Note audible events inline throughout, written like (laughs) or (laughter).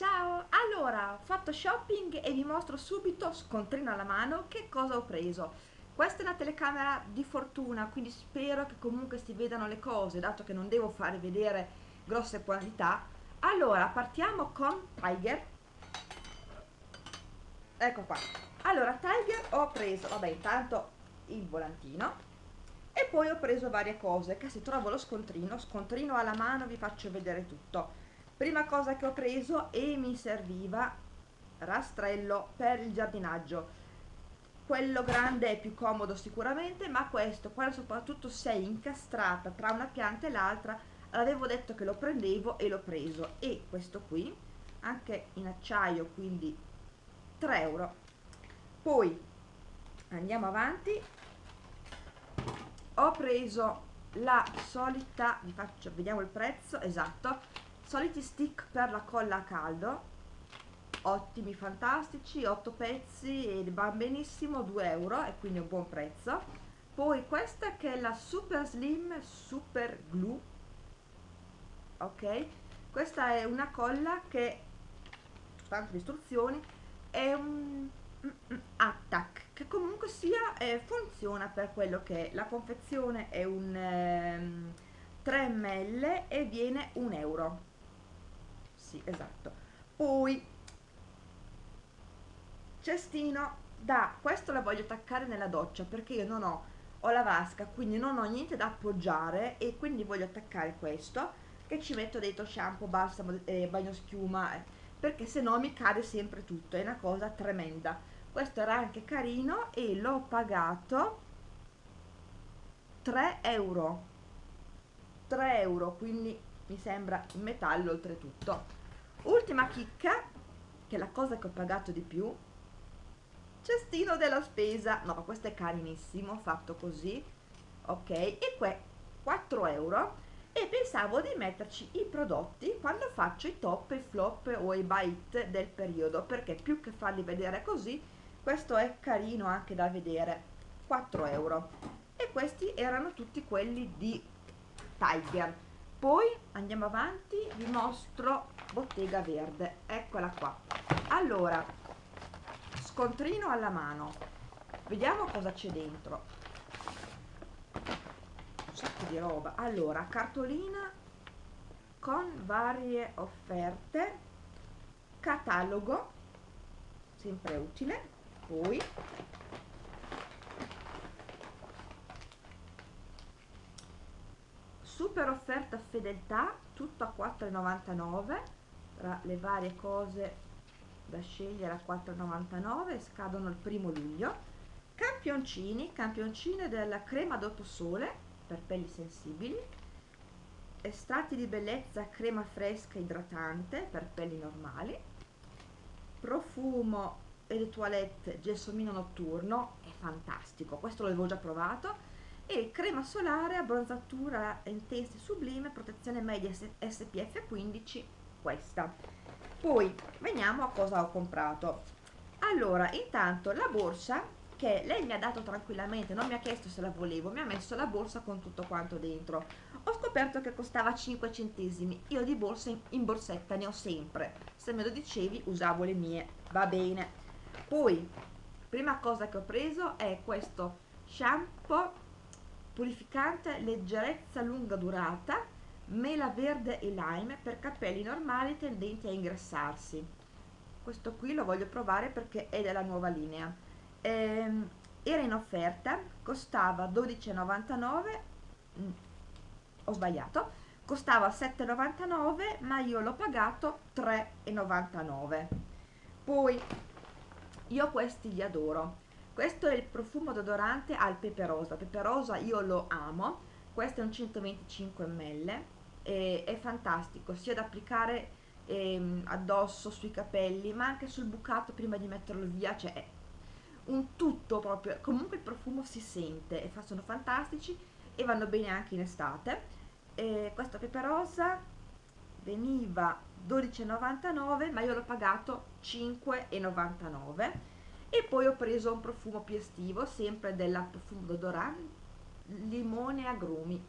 Ciao! Allora, ho fatto shopping e vi mostro subito, scontrino alla mano, che cosa ho preso. Questa è una telecamera di fortuna, quindi spero che comunque si vedano le cose, dato che non devo fare vedere grosse quantità. Allora, partiamo con Tiger. Ecco qua. Allora, Tiger ho preso, vabbè, intanto il volantino e poi ho preso varie cose che se trovo lo scontrino, scontrino alla mano vi faccio vedere tutto prima cosa che ho preso e mi serviva rastrello per il giardinaggio. Quello grande è più comodo sicuramente ma questo quando soprattutto sei incastrata tra una pianta e l'altra avevo detto che lo prendevo e l'ho preso. E questo qui anche in acciaio quindi 3 euro. Poi andiamo avanti. Ho preso la solita vi faccio vediamo il prezzo esatto soliti stick per la colla a caldo. Ottimi fantastici. 8 pezzi e va benissimo 2 euro e quindi un buon prezzo. Poi questa che è la super slim super glue. Ok? Questa è una colla che tante istruzioni è un attack che comunque sia eh, funziona per quello che è. La confezione è un ehm, 3 ml e viene un euro sì esatto. Poi cestino da questo la voglio attaccare nella doccia perché io non ho ho la vasca quindi non ho niente da appoggiare e quindi voglio attaccare questo che ci metto dentro shampoo, balsamo, eh, bagno schiuma eh, perché se no mi cade sempre tutto è una cosa tremenda questo era anche carino e l'ho pagato 3 euro. 3 euro quindi mi sembra in metallo oltretutto ultima chicca che è la cosa che ho pagato di più. Cestino della spesa. No questo è carinissimo fatto così. Ok e qua 4 euro. E pensavo di metterci i prodotti quando faccio i top, i flop o i bite del periodo perché più che farli vedere così questo è carino anche da vedere. 4 euro. E questi erano tutti quelli di Tiger. Poi andiamo avanti vi mostro bottega verde. Eccola qua. Allora scontrino alla mano. Vediamo cosa c'è dentro. Un sacco di roba. Allora cartolina con varie offerte. Catalogo sempre utile. Poi super offerta fedeltà tutto a 4,99 tra le varie cose da scegliere a 4,99 scadono il primo luglio. Campioncini campioncine della crema dopo sole per pelli sensibili. Estratti di bellezza crema fresca idratante per pelli normali. Profumo e le toilette gelsomino notturno è fantastico questo l'avevo già provato. E crema solare abbronzatura intensa e sublime protezione media SPF 15 questa. Poi veniamo a cosa ho comprato. Allora intanto la borsa che lei mi ha dato tranquillamente non mi ha chiesto se la volevo mi ha messo la borsa con tutto quanto dentro. Ho scoperto che costava 5 centesimi. Io di borsa in, borsetta ne ho sempre. Se me lo dicevi usavo le mie. Va bene. Poi prima cosa che ho preso è questo shampoo purificante leggerezza lunga durata mela verde e lime per capelli normali tendenti a ingrassarsi. Questo qui lo voglio provare perché è della nuova linea. Ehm, era in offerta costava 12,99 mm, ho sbagliato costava 7,99 ma io l'ho pagato 3,99 poi io questi li adoro. Questo è il profumo d'odorante al pepe rosa pepe rosa io lo amo. Questo è un 125 ml e, è fantastico sia da applicare ehm, addosso sui capelli ma anche sul bucato prima di metterlo via cioè è un tutto proprio comunque il profumo si sente e sono fantastici e vanno bene anche in estate. E questo pepe rosa veniva 12,99 ma io l'ho pagato 5,99 e poi ho preso un profumo più estivo sempre della profumo d'odorante limone agrumi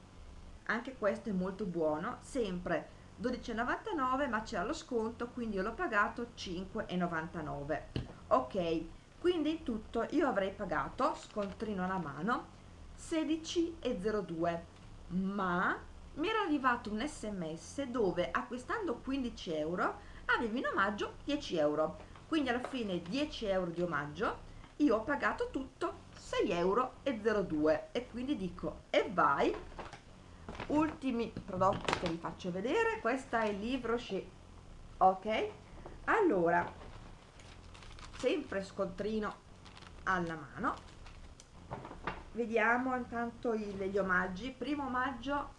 anche questo è molto buono sempre 12,99 ma c'era lo sconto quindi io l'ho pagato 5,99 ok quindi in tutto io avrei pagato scontrino alla mano 16,02 ma mi era arrivato un sms dove acquistando 15 euro avevi in omaggio 10 euro. Quindi alla fine 10 euro di omaggio io ho pagato tutto 6,02 euro e quindi dico e vai ultimi prodotti che vi faccio vedere. Questo è il libro Rocher ok? Allora sempre scontrino alla mano. Vediamo intanto gli omaggi. Primo omaggio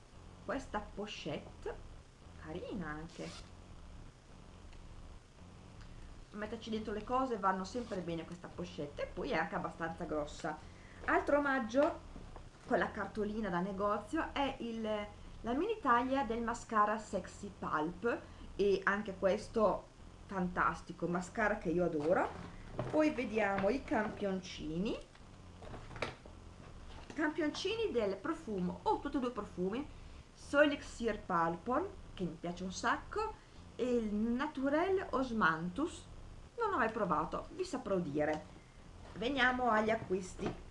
questa pochette. Carina anche. Metterci dentro le cose vanno sempre bene questa pochette. E poi è anche abbastanza grossa. Altro omaggio con la cartolina da negozio è il, la mini taglia del mascara sexy pulp e anche questo fantastico mascara che io adoro poi vediamo i campioncini campioncini del profumo o oh, tutti e due profumi Solixir Pulpon che mi piace un sacco e il Naturel Osmanthus non ho mai provato, vi saprò dire. Veniamo agli acquisti.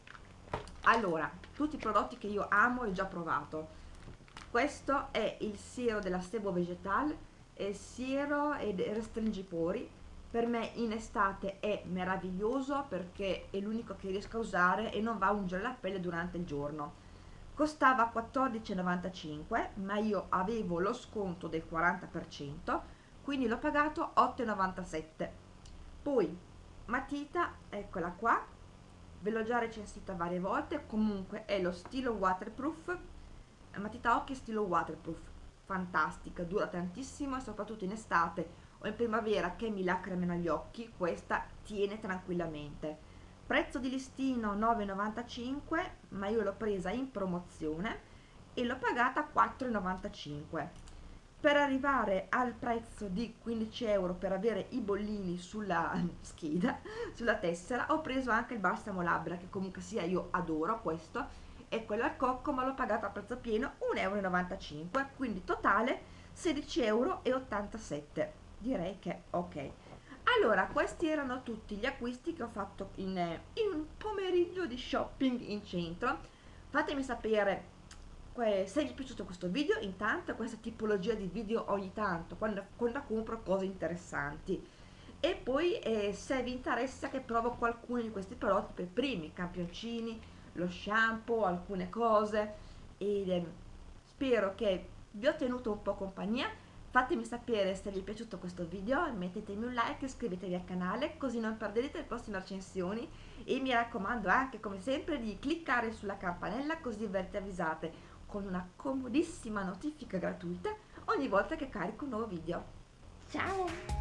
Allora, tutti i prodotti che io amo e già provato. Questo è il siero della Sebo Vegetal, è siero ed restringipori. Per me in estate è meraviglioso perché è l'unico che riesco a usare e non va a ungere la pelle durante il giorno. Costava 14,95 ma io avevo lo sconto del 40%, quindi l'ho pagato 8,97 poi matita eccola qua ve l'ho già recensita varie volte comunque è lo stilo waterproof matita occhi stilo waterproof fantastica dura tantissimo e soprattutto in estate o in primavera che mi lacrimano gli occhi questa tiene tranquillamente. Prezzo di listino 9,95 ma io l'ho presa in promozione e l'ho pagata 4,95 per arrivare al prezzo di 15 euro per avere i bollini sulla (laughs) scheda, sulla tessera, ho preso anche il balsamo labbra che comunque sia io adoro questo e quello al cocco ma l'ho pagato a prezzo pieno 1,95 euro quindi totale 16,87 euro direi che ok. Allora questi erano tutti gli acquisti che ho fatto in, in un pomeriggio di shopping in centro. Fatemi sapere se vi è piaciuto questo video intanto questa tipologia di video ogni tanto quando, quando compro cose interessanti. E poi eh, se vi interessa che provo qualcuno di questi prodotti per primi campioncini lo shampoo alcune cose e eh, spero che vi ho tenuto un po' compagnia. Fatemi sapere se vi è piaciuto questo video mettetemi un like iscrivetevi al canale così non perderete le prossime recensioni. E mi raccomando anche come sempre di cliccare sulla campanella così verrete avvisate con una comodissima notifica gratuita ogni volta che carico un nuovo video. Ciao!